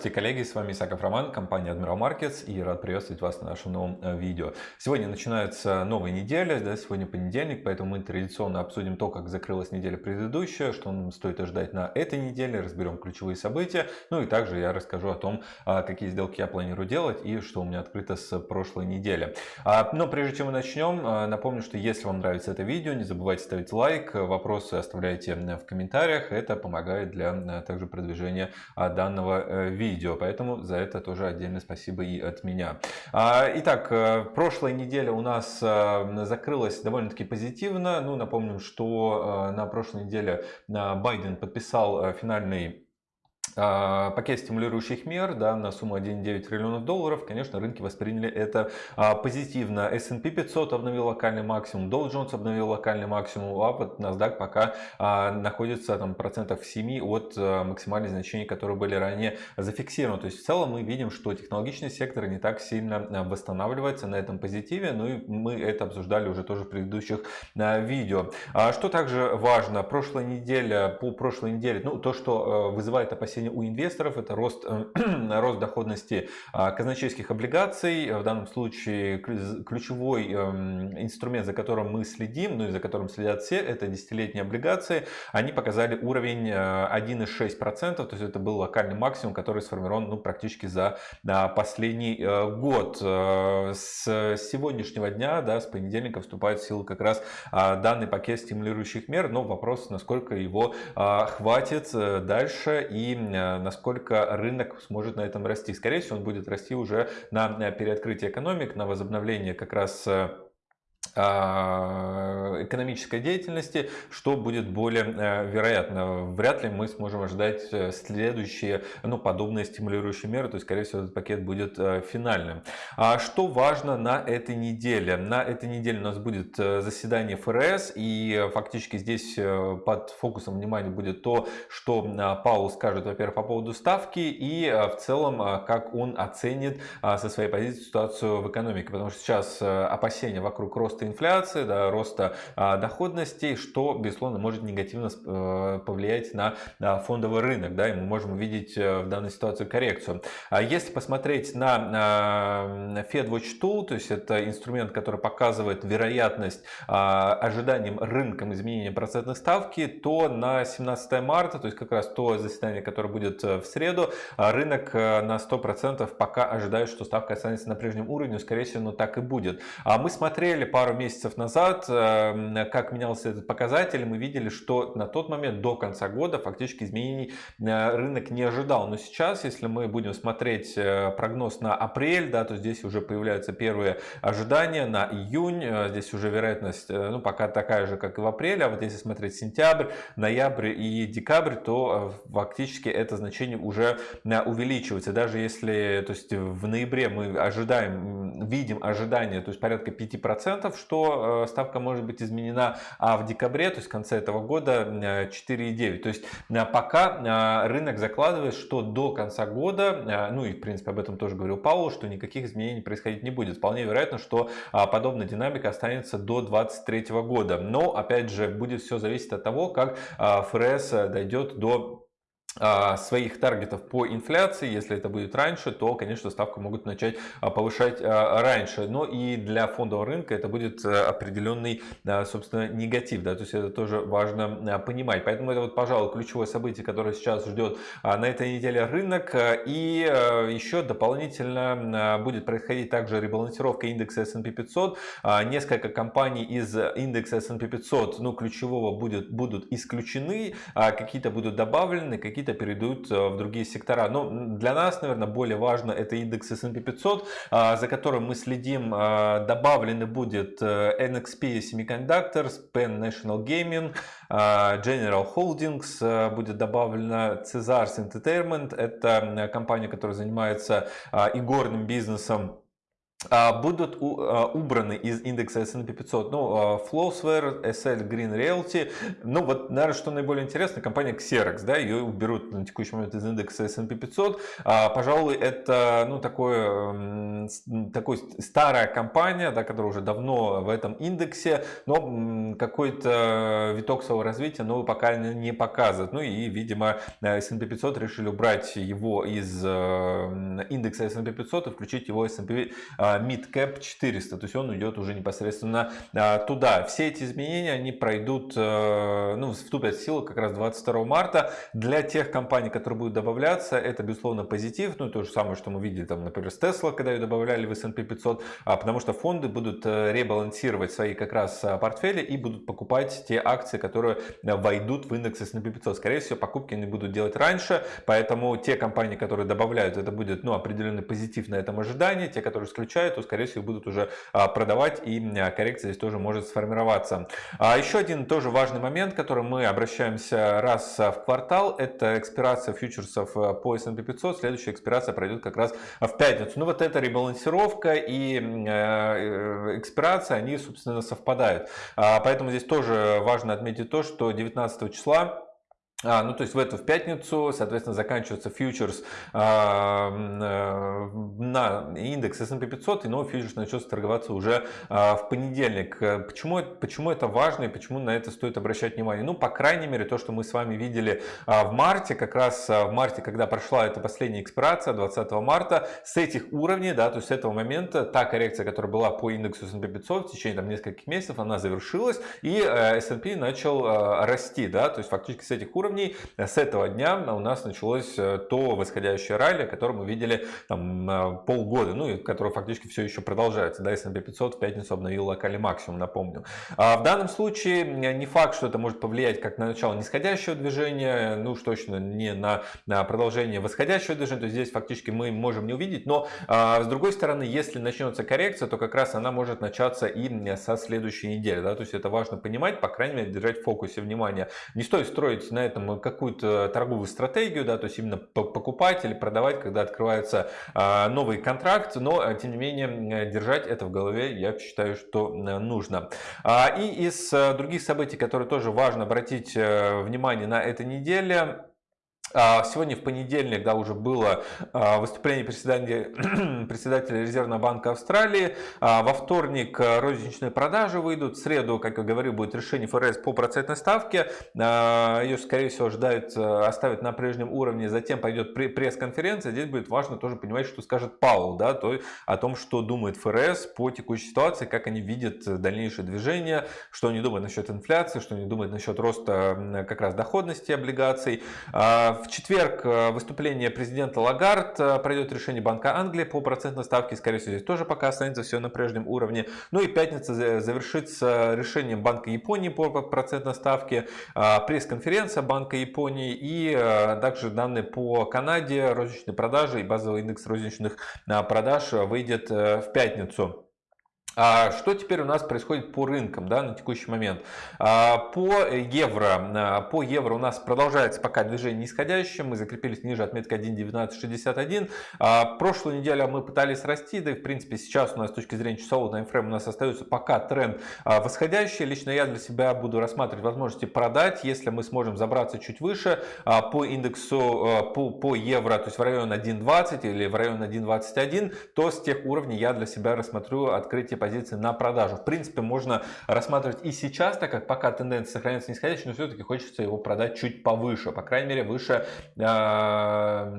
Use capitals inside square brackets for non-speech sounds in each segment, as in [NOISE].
Здравствуйте, коллеги, с вами Исаков Роман, компания Admiral Markets и рад приветствовать вас на нашем новом э, видео. Сегодня начинается новая неделя, да, сегодня понедельник, поэтому мы традиционно обсудим то, как закрылась неделя предыдущая, что нам стоит ожидать на этой неделе, разберем ключевые события, ну и также я расскажу о том, а, какие сделки я планирую делать и что у меня открыто с прошлой недели. А, но прежде чем мы начнем, а, напомню, что если вам нравится это видео, не забывайте ставить лайк, вопросы оставляйте в комментариях, это помогает для также продвижения данного видео, поэтому за это тоже отдельное спасибо и от меня. А, итак, э, прошлая неделя у нас э, закрылась довольно-таки позитивно. Ну, напомним, что э, на прошлой неделе Байден подписал финальный пакет стимулирующих мер да, на сумму 1,9 триллионов долларов, конечно, рынки восприняли это а, позитивно. S&P 500 обновил локальный максимум, Dow Jones обновил локальный максимум, а вот NASDAQ пока а, находится там процентов в 7 от а, максимальных значений, которые были ранее зафиксированы. То есть в целом мы видим, что технологичный сектор не так сильно а, восстанавливается на этом позитиве, ну и мы это обсуждали уже тоже в предыдущих а, видео. А, что также важно, прошлая неделя, по прошлой неделе, ну то, что а, вызывает опасения опасения у инвесторов это рост, э, [CLEARS THROAT] рост доходности а, казначейских облигаций. В данном случае ключевой эм, инструмент, за которым мы следим, ну и за которым следят все, это десятилетние облигации. Они показали уровень 1,6%, э, то есть это был локальный максимум, который сформирован ну, практически за последний э, год. С сегодняшнего дня, да, с понедельника вступает в силу как раз а, данный пакет стимулирующих мер, но вопрос, насколько его а, хватит дальше и насколько рынок сможет на этом расти. Скорее всего, он будет расти уже на переоткрытие экономик, на возобновление как раз э, экономической деятельности, что будет более э, вероятно. Вряд ли мы сможем ожидать э, следующие ну, подобные стимулирующие меры, то есть, скорее всего, этот пакет будет э, финальным. А что важно на этой неделе? На этой неделе у нас будет заседание ФРС, и фактически здесь под фокусом внимания будет то, что Паул скажет, во-первых, по поводу ставки, и в целом, как он оценит со своей позиции ситуацию в экономике, потому что сейчас опасения вокруг роста роста инфляции, да, роста а, доходностей, что, безусловно, может негативно э, повлиять на фондовый рынок. Да, и мы можем увидеть э, в данной ситуации коррекцию. А если посмотреть на FedWatch Tool, то есть это инструмент, который показывает вероятность а, ожиданиям рынком изменения процентной ставки, то на 17 марта, то есть как раз то заседание, которое будет э, в среду, рынок на 100% пока ожидает, что ставка останется на прежнем уровне, скорее всего, но так и будет. А мы смотрели пару пару месяцев назад, эм, как менялся этот показатель, мы видели, что на тот момент до конца года фактически изменений э, рынок не ожидал. Но сейчас, если мы будем смотреть э, прогноз на апрель, да, то здесь уже появляются первые ожидания на июнь. Э, здесь уже вероятность ну, пока такая же, как и в апреле. А вот если смотреть сентябрь, ноябрь и декабрь, то фактически это значение уже увеличивается. Даже если то есть в ноябре мы ожидаем, видим ожидания, то есть порядка 5%, что э, ставка может быть изменена, а в декабре, то есть в конце этого года 4,9. То есть э, пока э, рынок закладывает, что до конца года, ну и в принципе об этом тоже говорил Паул, что никаких изменений происходить не будет. Вполне вероятно, что подобная динамика останется до 2023 года. Но опять же будет все зависеть от того, как ФРС дойдет до своих таргетов по инфляции, если это будет раньше, то, конечно, ставку могут начать а, повышать а, раньше. Но и для фондового рынка это будет определенный, собственно, негатив. Да? То есть это тоже важно понимать. Поэтому это, вот, пожалуй, ключевое событие, которое сейчас ждет на этой неделе рынок. И еще дополнительно будет происходить также ребалансировка индекса S&P 500. Несколько компаний из индекса S&P 500, ну, ключевого будет, будут исключены, какие-то будут добавлены, какие какие-то перейдут э, в другие сектора. Но для нас, наверное, более важно это индекс S&P 500, а, за которым мы следим. А, добавлены будет э, NXP Semiconductors, Penn National Gaming, а, General Holdings, э, будет добавлена Cesars Entertainment. Это компания, которая занимается игорным бизнесом будут а, убраны из индекса S&P 500. Ну, а, Flowsware, SL Green Realty. Ну, вот, наверное, что наиболее интересно, компания Xerox, да, ее уберут на текущий момент из индекса S&P 500. Пожалуй, это, ну, такое, такой старая компания, да, которая уже давно в этом индексе, но какой-то виток своего развития новый пока не показывает. Ну, и, видимо, S&P 500 решили убрать его из индекса S&P 500 и включить его S&P Midcap 400, то есть он уйдет уже непосредственно а, туда. Все эти изменения, они пройдут, э, ну, вступят в силу как раз 22 марта. Для тех компаний, которые будут добавляться, это, безусловно, позитив, ну, то же самое, что мы видели, там, например, с Tesla, когда ее добавляли в S&P 500, а, потому что фонды будут э, ребалансировать свои как раз а, портфели и будут покупать те акции, которые войдут в индекс S&P 500. Скорее всего, покупки они будут делать раньше, поэтому те компании, которые добавляют, это будет, ну, определенный позитив на этом ожидании, те, которые исключают, получают, то, скорее всего, будут уже а, продавать, и а, коррекция здесь тоже может сформироваться. А еще один тоже важный момент, который мы обращаемся раз в квартал, это экспирация фьючерсов по S&P 500. Следующая экспирация пройдет как раз в пятницу. Ну вот эта ребалансировка и э, экспирация, они, собственно, совпадают. Поэтому здесь тоже важно отметить то, что 19 числа а, ну, то есть в эту в пятницу, соответственно, заканчивается фьючерс э, на индекс S&P 500, и новый фьючерс начнется торговаться уже а, в понедельник. Почему, почему это важно и почему на это стоит обращать внимание? Ну, по крайней мере, то, что мы с вами видели а, в марте, как раз а, в марте, когда прошла эта последняя экспирация, 20 марта, с этих уровней, да, то есть с этого момента, та коррекция, которая была по индексу S&P 500 в течение там, нескольких месяцев, она завершилась, и э, S&P начал э, расти, да, то есть фактически с этих уровней уровней. С этого дня у нас началось э, то восходящее ралли, которое мы видели там, э, полгода, ну и которое фактически все еще продолжается. Да, S&P 500 в пятницу обновил локальный максимум, напомню. А в данном случае не факт, что это может повлиять как на начало нисходящего движения, ну уж точно не на, на продолжение восходящего движения, то есть здесь фактически мы можем не увидеть, но а, с другой стороны, если начнется коррекция, то как раз она может начаться и со следующей недели, да, то есть это важно понимать, по крайней мере, держать в фокусе внимания. Не стоит строить на этом этом какую-то торговую стратегию, да, то есть именно покупать или продавать, когда открывается а, новый контракт, но а, тем не менее держать это в голове, я считаю, что нужно. А, и из других событий, которые тоже важно обратить э, внимание на этой неделе, сегодня в понедельник да, уже было а, выступление [CLEARS THROAT] председателя, Резервного банка Австралии. А, во вторник розничные продажи выйдут. В среду, как я говорил, будет решение ФРС по процентной ставке. Ее, скорее всего, ожидают оставить на прежнем уровне. Затем пойдет пресс-конференция. Здесь будет важно тоже понимать, что скажет Паул да, то, о том, что думает ФРС по текущей ситуации, как они видят дальнейшее движение, что они думают насчет инфляции, что они думают насчет роста как раз доходности облигаций. В четверг э, выступление президента Лагард, э, пройдет решение Банка Англии по процентной ставке, скорее всего здесь тоже пока останется все на прежнем уровне. Ну и пятница завершится решением Банка Японии по процентной ставке, э, пресс-конференция Банка Японии и также данные по Канаде, розничные продажи и базовый индекс розничных продаж выйдет в пятницу. А что теперь у нас происходит по рынкам да, на текущий момент? А, по евро, а, по евро у нас продолжается пока движение нисходящее, мы закрепились ниже отметки 1.1961. Прошлую неделю мы пытались расти, да и в принципе сейчас у нас с точки зрения часового таймфрейма у нас остается пока тренд восходящий. Лично я для себя буду рассматривать возможности продать, если мы сможем забраться чуть выше по индексу по, по евро, то есть в район 1.20 или в район 1.21, то с тех уровней я для себя рассмотрю открытие позиции на продажу. В принципе, можно рассматривать и сейчас, так как пока тенденция сохраняется нисходящей, но все-таки хочется его продать чуть повыше, по крайней мере, выше, а,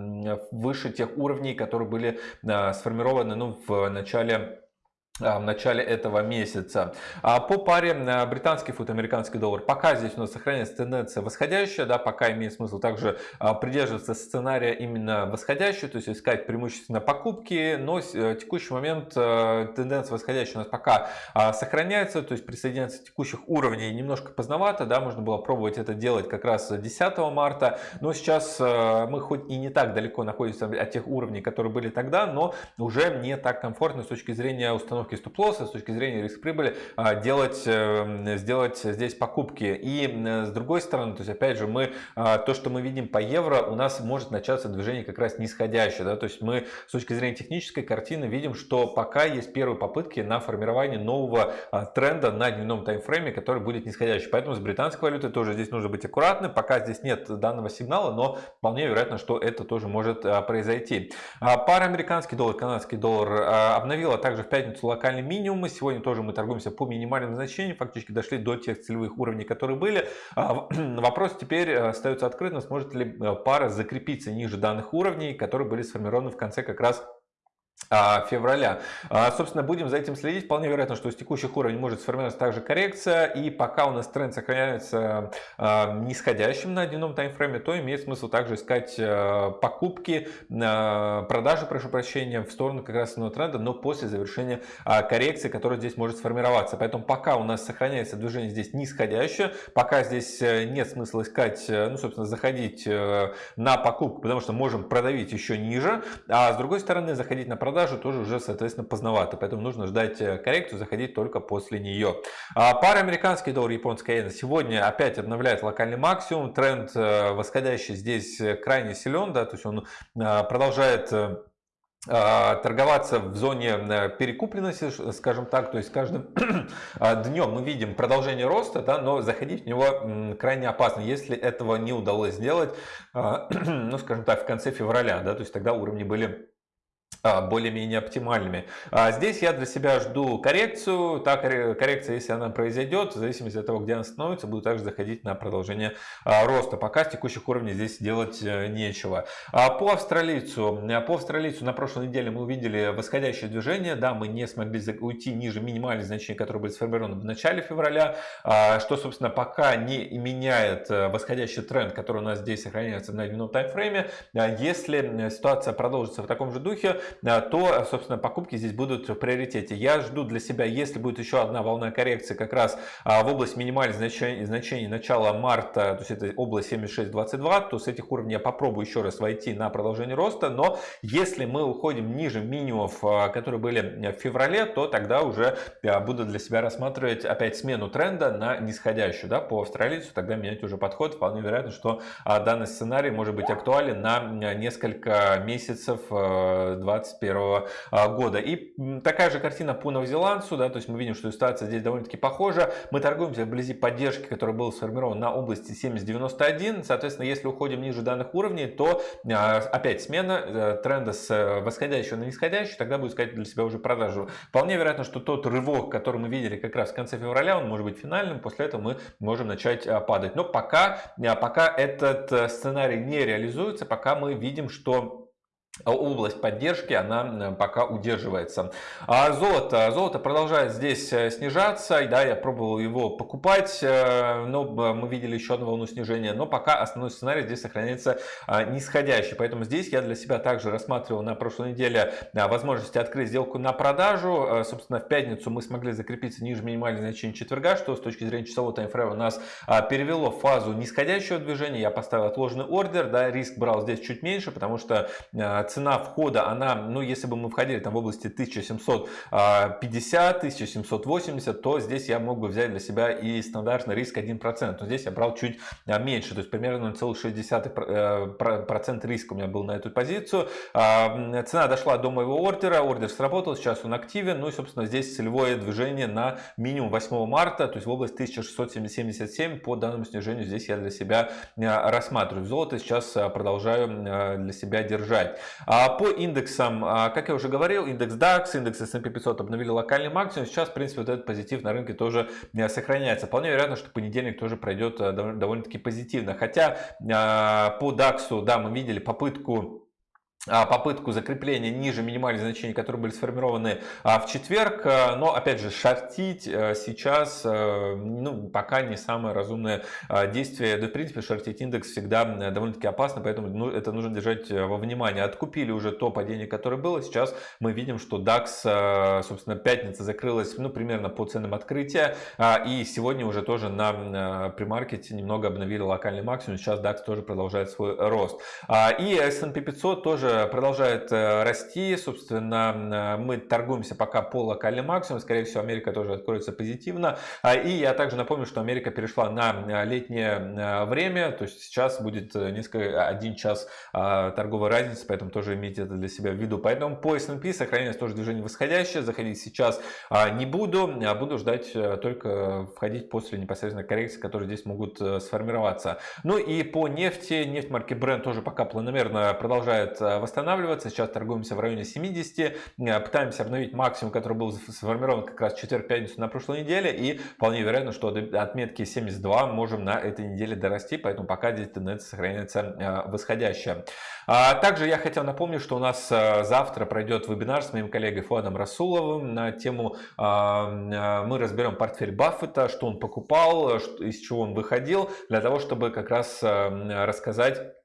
выше тех уровней, которые были а, сформированы ну, в начале в начале этого месяца. А по паре а, британский фунт, американский доллар, пока здесь у нас сохраняется тенденция восходящая, да, пока имеет смысл также придерживаться сценария именно восходящего, то есть искать преимущественно покупки, но в э, текущий момент э, тенденция восходящая у нас пока сохраняется, то есть присоединяться текущих уровней немножко поздновато, да, можно было пробовать это делать как раз 10 марта, но сейчас э, мы хоть и не так далеко находимся от тех уровней, которые были тогда, но уже не так комфортно с точки зрения установки короткие стоп-лоссы, с точки зрения риск-прибыли, делать, сделать здесь покупки. И с другой стороны, то есть опять же, мы, то, что мы видим по евро, у нас может начаться движение как раз нисходящее. Да? То есть мы с точки зрения технической картины видим, что пока есть первые попытки на формирование нового тренда на дневном таймфрейме, который будет нисходящий. Поэтому с британской валютой тоже здесь нужно быть аккуратным. Пока здесь нет данного сигнала, но вполне вероятно, что это тоже может произойти. Пара американский доллар, канадский доллар обновила также в пятницу локальный минимум. Сегодня тоже мы торгуемся по минимальным значениям, фактически дошли до тех целевых уровней, которые были. [CLEARS THROAT] Вопрос теперь остается открытым, сможет ли пара закрепиться ниже данных уровней, которые были сформированы в конце как раз а, февраля. А, собственно, будем за этим следить. Вполне вероятно, что с текущих уровней может сформироваться также коррекция. И пока у нас тренд сохраняется а, нисходящим на дневном таймфрейме, то имеет смысл также искать покупки, продажи, прошу прощения, в сторону как раз основного тренда, но после завершения коррекции, которая здесь может сформироваться. Поэтому пока у нас сохраняется движение здесь нисходящее, пока здесь э, нет смысла искать, э, ну, собственно, заходить э, на покупку, потому что можем продавить еще ниже. А с другой стороны, заходить на продажу тоже уже, соответственно, поздновато. Поэтому нужно ждать э, коррекцию, заходить только после нее. А пара американский доллар, японская иена сегодня опять обновляет локальный максимум. Тренд э, восходящий здесь э, крайне силен, да, то есть он продолжает торговаться в зоне перекупленности, скажем так, то есть каждым [CLEARS THROAT] днем мы видим продолжение роста, да, но заходить в него крайне опасно, если этого не удалось сделать, [CLEARS THROAT] ну, скажем так, в конце февраля, да, то есть тогда уровни были а, более-менее оптимальными. А здесь я для себя жду коррекцию. Та коррекция, если она произойдет, в зависимости от того, где она становится, буду также заходить на продолжение а, роста. Пока с текущих уровней здесь делать э, нечего. По австралийцу. По австралийцу на прошлой неделе мы увидели восходящее движение. Да, мы не смогли уйти ниже минимальных значений, которые были сформированы в начале февраля, что, собственно, пока не меняет э, восходящий тренд, который у нас здесь сохраняется на дневном таймфрейме. Если ситуация продолжится в таком же духе, Э, то, собственно, покупки здесь будут в приоритете. Я жду для себя, если будет еще одна волна коррекции как раз а, в область минимальных значений, значений начала марта, то есть это область 76.22, то с этих уровней я попробую еще раз войти на продолжение роста. Но если мы уходим ниже минимумов, а, которые были в феврале, то тогда уже а, буду для себя рассматривать опять смену тренда на нисходящую да, по австралийцу. Тогда менять уже подход. Вполне вероятно, что данный сценарий может быть актуален на несколько месяцев 20 2021 а, года. И такая же картина по новозеландцу, да, то есть мы видим, что ситуация здесь довольно-таки похожа. Мы торгуемся вблизи поддержки, которая была сформирована на области 70.91. Соответственно, если уходим ниже данных уровней, то а, опять смена э, тренда с э, восходящего на нисходящий, тогда будет искать для себя уже продажу. Вполне вероятно, что тот рывок, который мы видели как раз в конце февраля, он может быть финальным, после этого мы можем начать а, падать. Но пока, пока этот э, сценарий не реализуется, пока мы видим, что область поддержки она пока удерживается. А золото, золото продолжает здесь э, снижаться, да, я пробовал его покупать, э, но мы видели еще одну волну снижения, но пока основной сценарий здесь сохраняется а, нисходящий, поэтому здесь я для себя также рассматривал на прошлой неделе возможности открыть сделку на продажу, э, собственно в пятницу мы смогли закрепиться ниже минимальных значений четверга, что с точки зрения часового таймфрейма нас а, перевело в фазу нисходящего движения, я поставил отложенный ордер, да, риск брал здесь чуть меньше, потому что цена входа, она, ну, если бы мы входили там в области 1750, 1780, то здесь я мог бы взять для себя и стандартный риск 1%. Но здесь я брал чуть а, меньше, то есть примерно 0,6% риска у меня был на эту позицию. А, цена дошла до моего ордера, ордер сработал, сейчас он активен. Ну и, собственно, здесь целевое движение на минимум 8 марта, то есть в область 1677 по данному снижению здесь я для себя а, рассматриваю. Золото сейчас продолжаю для себя держать. А по индексам, а, как я уже говорил, индекс DAX, индекс S&P 500 обновили локальный максимум. Сейчас, в принципе, вот этот позитив на рынке тоже э, сохраняется. Вполне вероятно, что понедельник тоже пройдет э, довольно-таки позитивно. Хотя а, по DAX, да, мы видели попытку попытку закрепления ниже минимальных значений, которые были сформированы а, в четверг. А, но, опять же, шортить сейчас ну, пока не самое разумное действие. Да, в принципе, шортить индекс всегда довольно-таки опасно, поэтому ну, это нужно держать во внимании. Откупили уже то падение, которое было. Сейчас мы видим, что DAX, собственно, пятница закрылась ну, примерно по ценам открытия. И сегодня уже тоже на премаркете немного обновили локальный максимум. Сейчас DAX тоже продолжает свой рост. И S&P 500 тоже тоже продолжает расти. Собственно, мы торгуемся пока по локальным максимумам. Скорее всего, Америка тоже откроется позитивно. А, и я также напомню, что Америка перешла на летнее время. То есть сейчас будет несколько, один час торговой разницы, поэтому тоже имейте это для себя в виду. Поэтому по S&P сохраняется тоже движение восходящее. Заходить сейчас не буду, а буду ждать только входить после непосредственно коррекции, которые здесь могут сформироваться. Ну и по нефти, нефть марки Brent тоже пока планомерно продолжает э, восстанавливаться. Сейчас торгуемся в районе 70, э, пытаемся обновить максимум, который был сформирован как раз четверг-пятницу на прошлой неделе. И вполне вероятно, что до отметки 72 можем на этой неделе дорасти, поэтому пока здесь тенденция сохраняется э, восходящая. А также я хотел напомнить, что у нас завтра пройдет вебинар с моим коллегой Фуадом Расуловым на тему мы разберем портфель Баффета, что он покупал, из чего он выходил, для того, чтобы как раз рассказать а,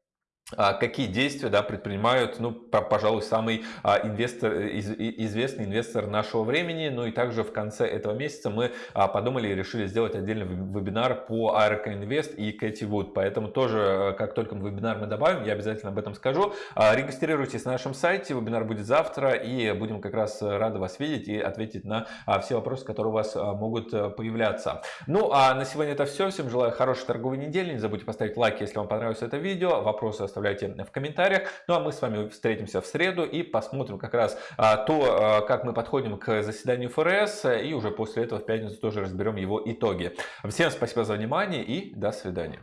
какие действия да, предпринимают, ну, пожалуй, самый а, инвестор, из, известный инвестор нашего времени. Ну и также в конце этого месяца мы а, подумали и решили сделать отдельный вебинар по ARK Invest и Кэти Вуд. Поэтому тоже, как только вебинар мы добавим, я обязательно об этом скажу. Регистрируйтесь на нашем сайте, вебинар будет завтра, и будем как раз рады вас видеть и ответить на все вопросы, которые у вас могут появляться. Ну а на сегодня это все. Всем желаю хорошей торговой недели. Не забудьте поставить лайк, если вам понравилось это видео. Вопросы в комментариях. Ну а мы с вами встретимся в среду и посмотрим как раз а, то, а, как мы подходим к заседанию ФРС. И уже после этого в пятницу тоже разберем его итоги. Всем спасибо за внимание и до свидания.